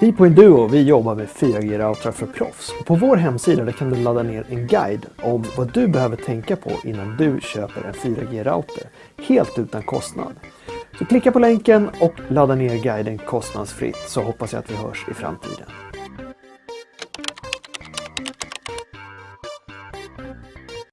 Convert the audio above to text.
Vi på Induo vi jobbar med 4G-routrar för proffs. På vår hemsida där kan du ladda ner en guide om vad du behöver tänka på innan du köper en 4G-router, helt utan kostnad. Så klicka på länken och ladda ner guiden kostnadsfritt så hoppas jag att vi hörs i framtiden.